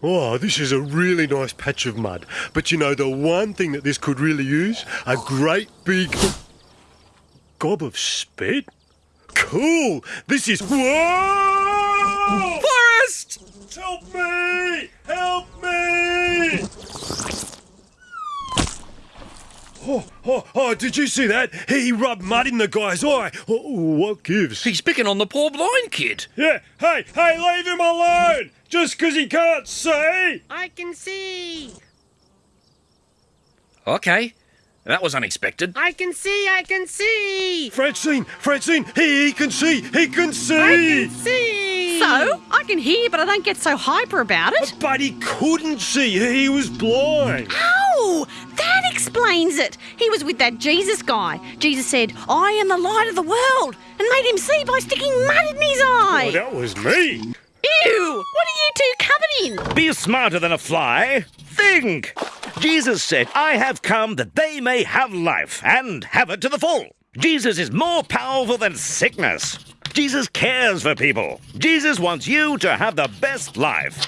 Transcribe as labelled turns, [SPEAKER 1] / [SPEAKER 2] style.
[SPEAKER 1] Oh, this is a really nice patch of mud. But you know, the one thing that this could really use? A great big gob of spit? Cool! This is. Whoa!
[SPEAKER 2] Forest!
[SPEAKER 1] Help me! Help me! Oh, oh, oh, did you see that? He rubbed mud in the guy's eye. Oh, what gives?
[SPEAKER 2] He's picking on the poor blind kid.
[SPEAKER 1] Yeah, hey, hey, leave him alone! Just 'cause he can't see!
[SPEAKER 3] I can see.
[SPEAKER 2] Okay, that was unexpected.
[SPEAKER 3] I can see. I can see.
[SPEAKER 1] Francine, Francine, he, he can see, he can see!
[SPEAKER 3] I
[SPEAKER 1] see!
[SPEAKER 3] can see.
[SPEAKER 4] So, I can hear, but I don't get so hyper about it.
[SPEAKER 1] But he couldn't see, he was blind.
[SPEAKER 4] Ah, Oh, it. He was with that Jesus guy. Jesus said, I am the light of the world, and made him see by sticking mud in his
[SPEAKER 1] Oh,
[SPEAKER 4] eye.
[SPEAKER 1] that was me.
[SPEAKER 4] Ew, what are you two covered in?
[SPEAKER 5] Be smarter than a fly. Think. Jesus said, I have come that they may have life and have it to the full. Jesus is more powerful than sickness. Jesus cares for people. Jesus wants you to have the best life.